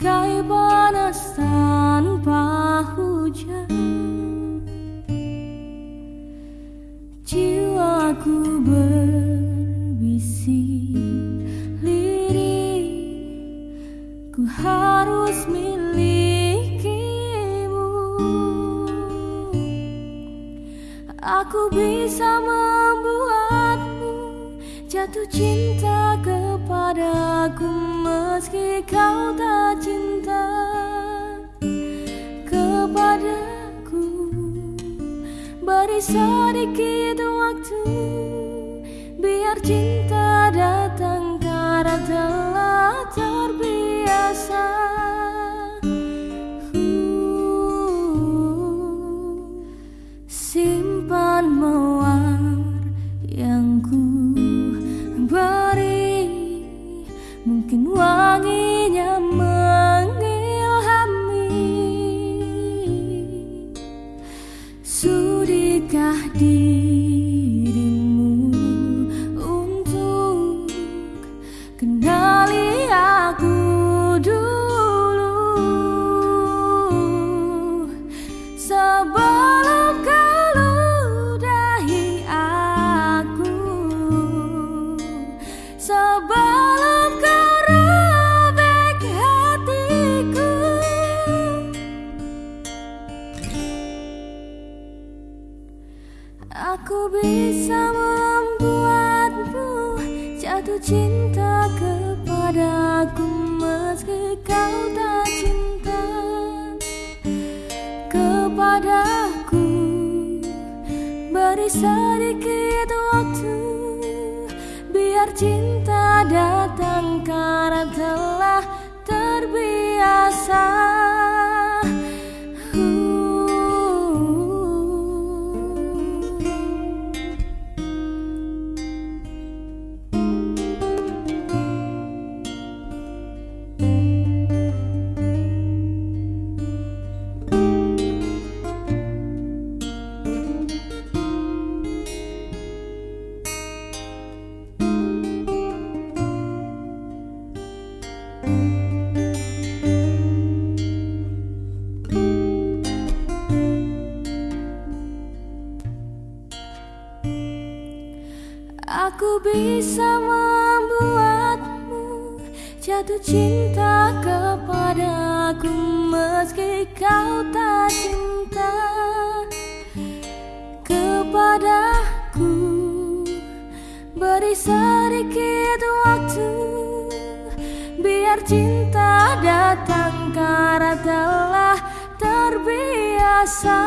bagai panas tanpa hujan Jiwaku berbisik lirih Ku harus milikimu. Aku bisa membuatmu jatuh cinta kepadaku. Meski kau tak cinta kepadaku Beri sedikit waktu Biar cinta Mungkin wanginya mengilhami Sudikah dirimu untuk kenali Aku bisa membuatmu jatuh cinta kepadaku meski kau tak cinta kepadaku. Beri sedikit waktu biar cinta datang karena telah Aku bisa membuatmu jatuh cinta kepadaku meski kau tak cinta kepadaku. Beri sedikit waktu biar cinta datang karena telah terbiasa